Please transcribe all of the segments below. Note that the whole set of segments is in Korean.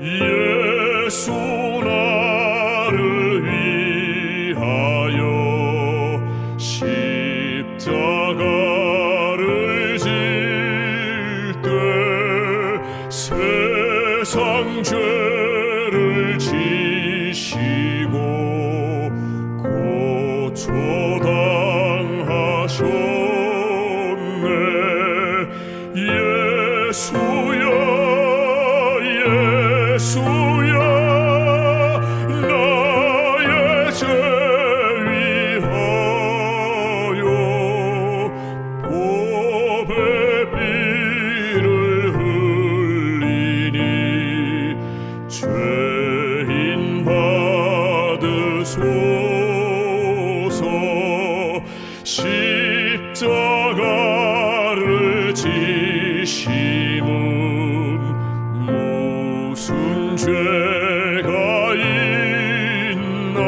예수 나를 위하여 십자가를 질 때 세상 죄를 지시고 고초당하셨네 예수야 나의 죄 위하여 보배 피를 흘리니 죄인 받으소서 죄가 있나?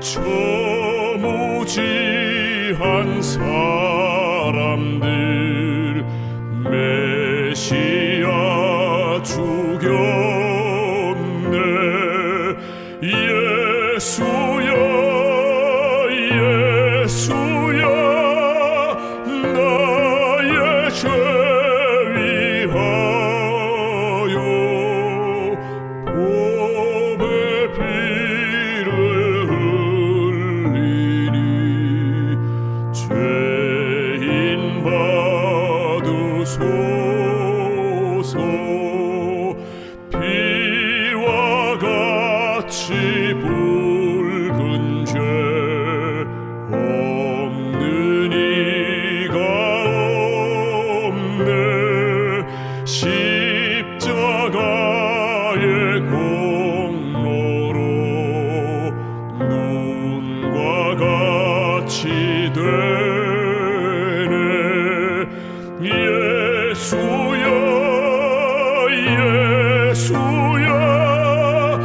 저 무지한 사람들 메시아 죽였네. 예수 받으소서. 피와 같이 붉은 죄 없는 이가 없네. 십자가의 공로로 눈과 같이 되 예수야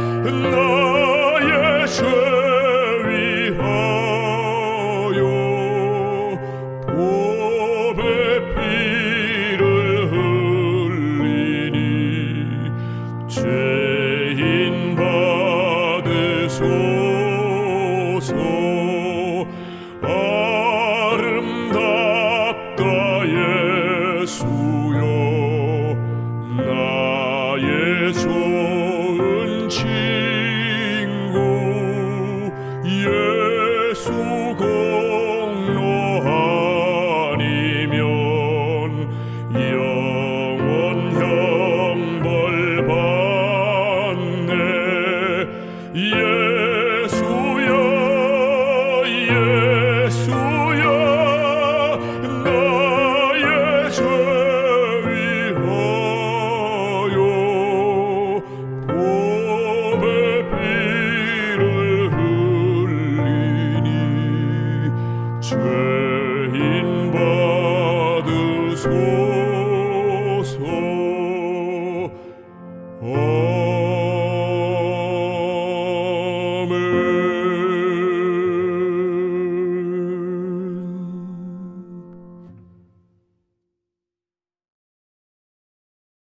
좋은 친구 예수 공 죄